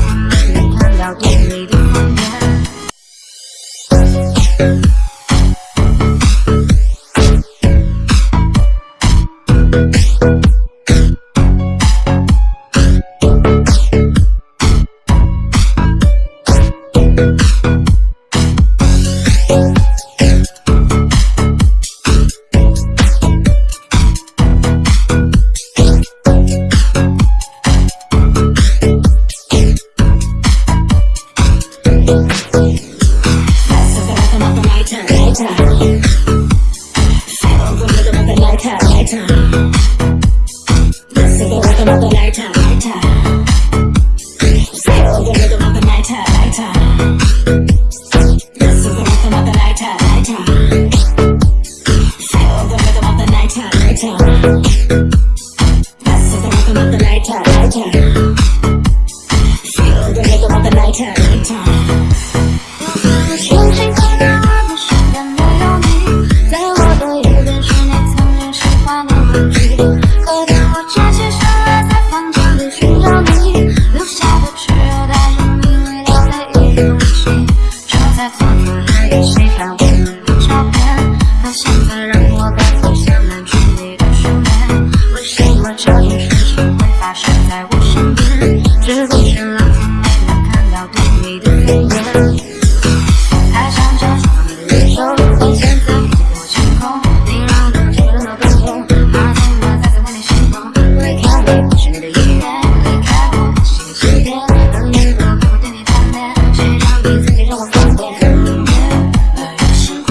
Hãy subscribe cho kênh Ghiền Mì Gõ Để không bỏ lỡ những video hấp dẫn That's the rhythm out the lighter, lighter. 现在一经被我清空你让我整个人都冰冻还怎么再次为你心动 wake up 不是你的意愿离开我新的起点我们都盼对你贪恋，谁让你曾经让我难过的脸那一年那年是不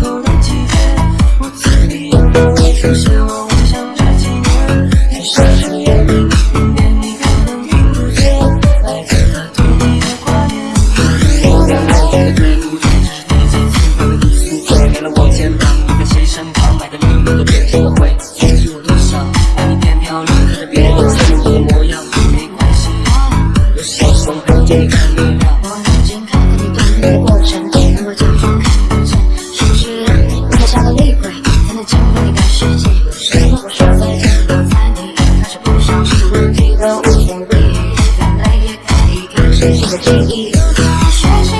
过的期待我对你我想要陪在你的我已经看过你的脸的眼睛我假装看不见是不是你不开心厉鬼开能进你的世界为什么我说再见要在还是不想出门见到你时候原来也可以永远的了学习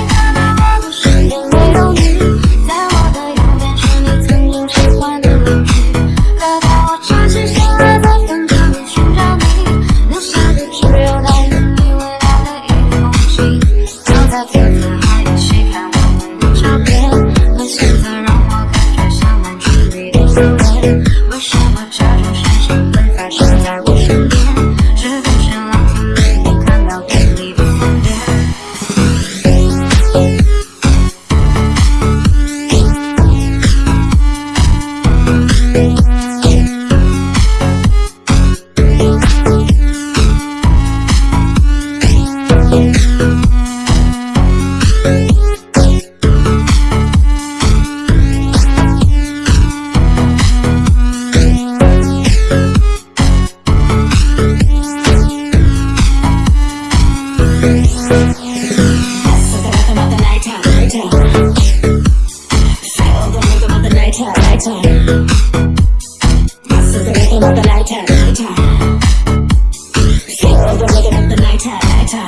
lighter, lighter. So they're making up the lighter, lighter. Say, are making up the lighter, lighter.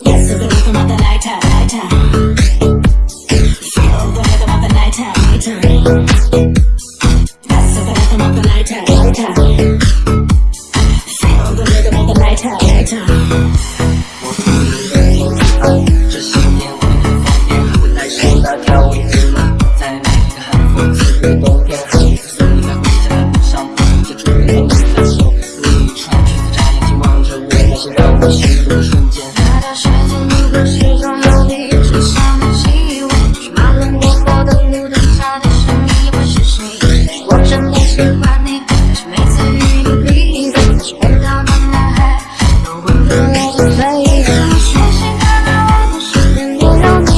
Yes, are making up the lighter, lighter. 我始终有你种想你的气味是那天我过的路灯下的是你不是谁我真的喜欢你但是每次语音你都在半夜里听我最爱的歌回头看我的身边都要你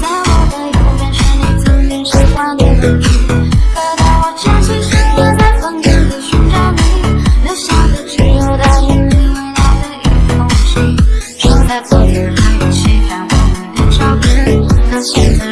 在我的右边是你曾经喜欢的玩可当我站起身来在房间里寻找你留下的只有带着你味道的一封信就在昨天还 Cause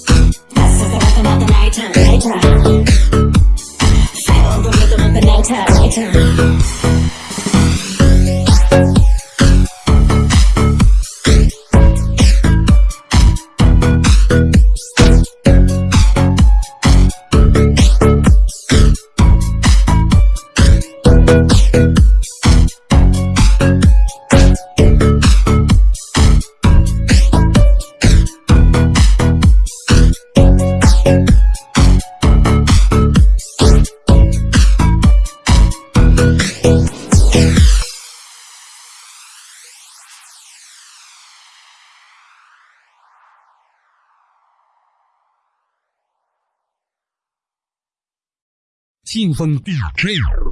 信封 dj